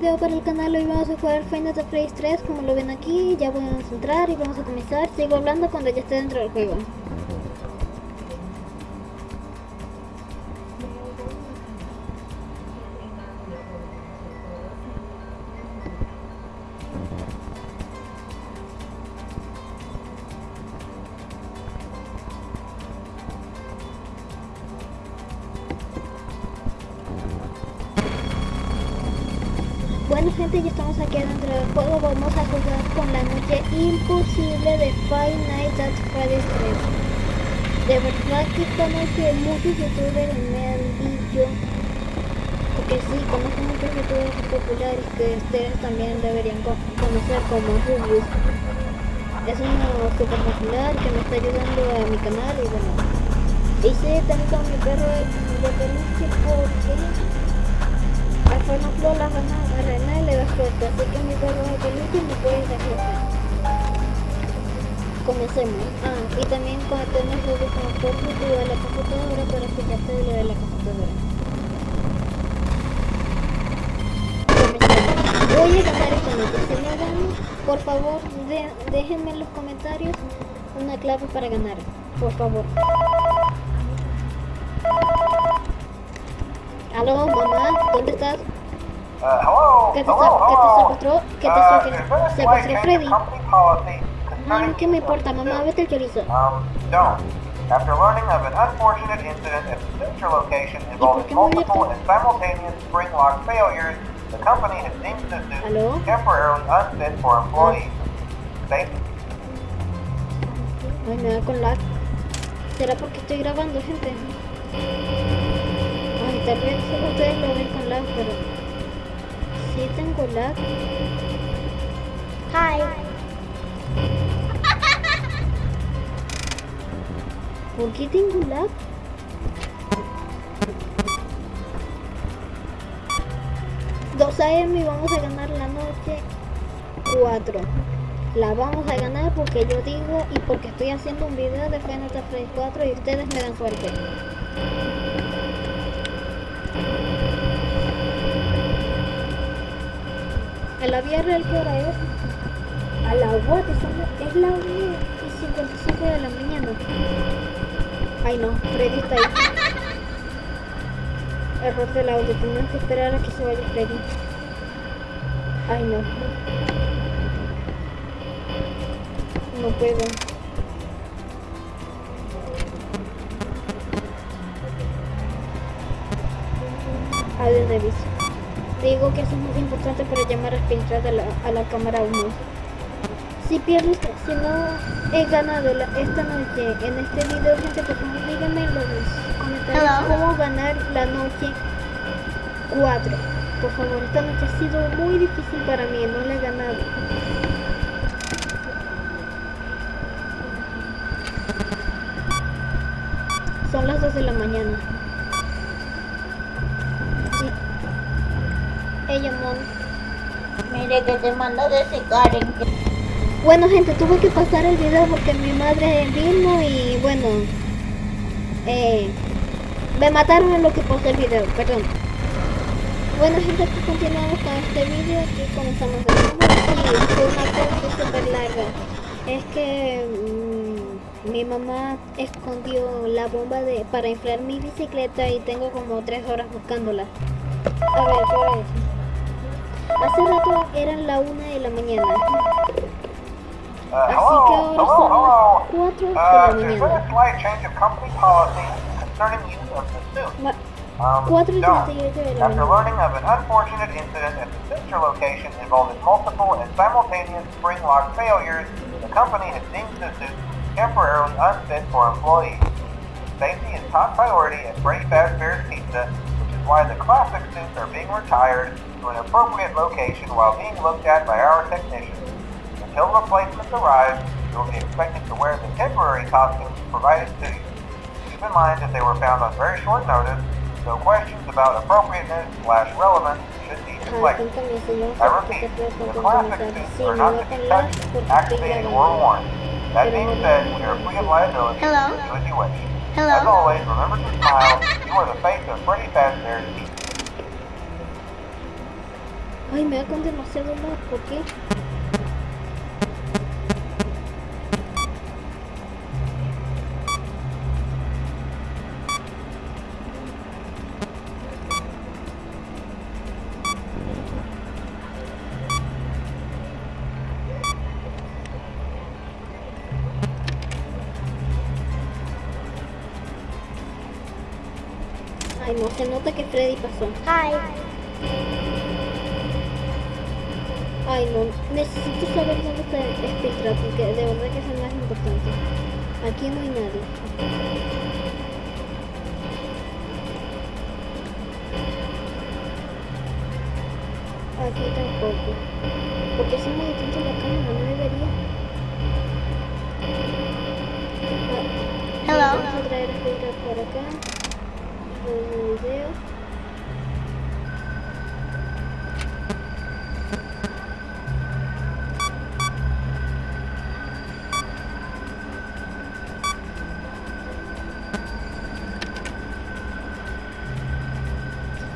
video para el canal, hoy vamos a jugar Final Fantasy 3 como lo ven aquí, ya podemos entrar y vamos a comenzar, sigo hablando cuando ya esté dentro del juego. Gente, ya estamos aquí dentro del juego, vamos a jugar con la noche imposible de Five Nights at Freddy's 3. De verdad que esta noche muchos youtubers me han dicho, porque sí, conozco muchos youtubers populares que ustedes también deberían conocer como Rubius. Es uno super popular que me está ayudando a mi canal y bueno, hice también con mi perro de peluche porque No la gana a le da suerte, así que mi perro de peluche me puede dar suerte. Comencemos. Ah, y también conectemos el desconector de la computadora para escucharte de lo de la computadora. Voy a ganar esta noche. Si no gano, por favor, de, déjenme en los comentarios una clave para ganar. Por favor. Aló, mamá, ¿dónde estás? ¿Qué te, secuestró? ¿Qué te secuestró? there's been a slight ¿Secuestró change Freddy? No, ¿qué me importa, mamá? Vete el chorizo. Um. After learning of an unfortunate incident at the Central location involving multiple and simultaneous spring lock failures, the company has deemed the suit temporarily unfit for employees. Safety Ay, me da con lag. ¿Será porque estoy grabando, gente? Ay, tal vez ustedes lo ven con lag, pero... Sí tengo lag. Hi. ¿Por qué tengo lag? Dos AM y vamos a ganar la noche 4 la vamos a ganar porque yo digo y porque estoy haciendo un video de Final Fantasy 4 y ustedes me dan suerte. En la vía real, ¿qué hora es? A la what? Es la 1 y 55 de la mañana. Ay no, Freddy está ahí. Error del audio, tenemos que esperar a que se vaya Freddy. Ay no. No puedo. Audio de aviso. Digo que eso es muy importante para llamar a filtrar a la, a la cámara 1. Si pierdo, esta- si no he ganado la- esta noche en este video, gente, por favor díganme en los comentarios Hello. cómo ganar la noche 4. Por favor, esta noche ha sido muy difícil para mí, no la he ganado. Son las 2 de la mañana. Mire que te manda decir Karen Bueno, gente, tuve que pasar el video porque mi madre vino y bueno. Eh, me mataron en lo que pasé el video, perdón. Bueno, gente, aquí continuamos con este video. Aquí comenzamos de nuevo. Y fue una cosa súper larga. Es que mm, mi mamá escondió la bomba de para inflar mi bicicleta y tengo como tres horas buscándola. A ver, ¿qué? Hace rato eran la una de la mañana. Uh, Así que hello, ahora hello, son las 4 de hello. la Uh, there's mañana. a slight change of company policy concerning use of the suit. Ma- Um, 4 y don't. 38 de la After learning of an unfortunate incident at the Central location involving multiple and simultaneous spring lock failures, the company has deemed the suit temporarily unfit for employees. Safety is top priority at Freddy Fazbear's Pizza, which is why the classic suits are being retired to an appropriate location while being looked at by our technicians. Until replacements arrive, you will be expected to wear the temporary costumes provided to you. Keep in mind that they were found on very short notice, so questions about appropriateness slash relevance should be Cada deflected. quien me I repeat, the comprometer classic suits are not to con be touched, activated, or worn. That being said, we are free of liability. Hello? Do as you wish. Hello? As always, remember to smile. You are the face of Freddy Fazbear's Teeth. Ay, me da con demasiado lag, ¿por qué? Ay, no, se nota que Freddy pasó. Hi. Ay, no, necesito saber dónde está Spectra, porque de verdad que es el más importante. Aquí no hay nadie. Aquí tampoco. Porque si me detengo la cámara, no debería. Ah, Hello? Vamos a traer a Spectra por acá. Nuevo video.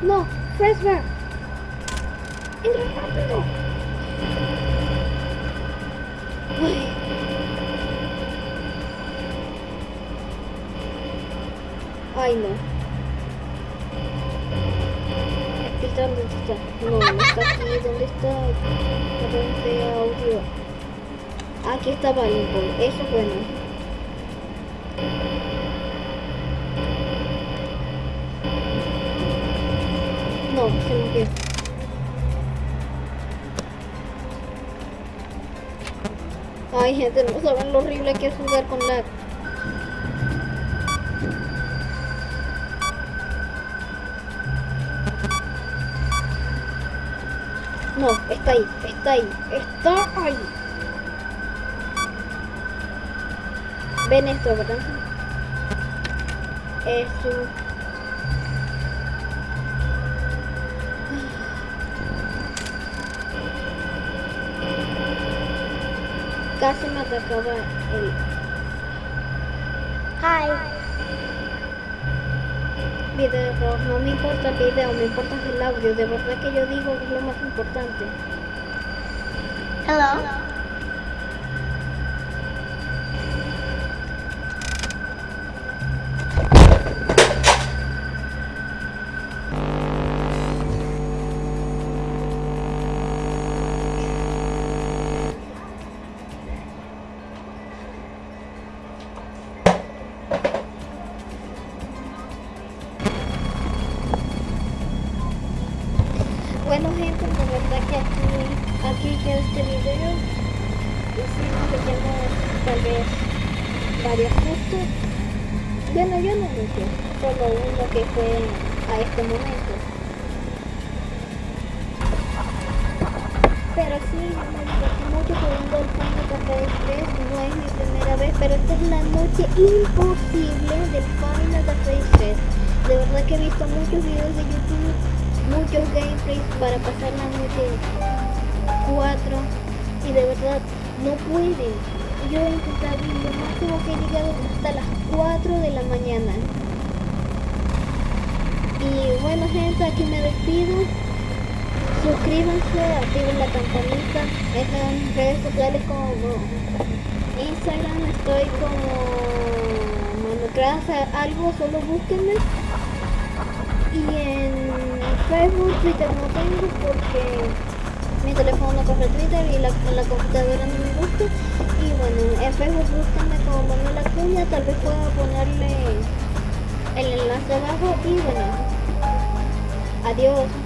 No, Fresbear. Entra rápido. Ay. Ay, no. ¿dónde está? No, no está aquí. ¿Dónde está? Corriente de audio. Aquí está Valenball. Eso es bueno. Ay, gente, no saben lo horrible que es jugar con lag. No, está ahí, está ahí, está ahí. Ven esto, ¿verdad? Eso. Casi me atacaba el... Hi. Video no me importa el video, me importa el audio, de verdad que yo digo que es lo más importante. Hello? Tal vez varios gustos. Bueno, yo no mucho, solo uno que fue a este momento. Pero sí, yo me divertí mucho jugando el Final Fantasy 3, no es mi primera vez, pero esta es la noche imposible del Final Fantasy 3. De verdad que he visto muchos videos de YouTube, muchos gameplays para pasar la noche 4 y de verdad no pueden. Yo he intentado y lo máximo que he llegado hasta las 4 de la mañana. Y bueno gente, aquí me despido. Suscríbanse, activen la campanita. En redes sociales como Instagram, estoy como Manocraft, algo, solo búsquenme. Y en Facebook, Twitter no tengo porque mi teléfono no corre Twitter y la, la computadora no me gusta. Y bueno, en Facebook búsquenme como Manuel Acuña, tal vez pueda ponerle el enlace abajo y bueno, adiós.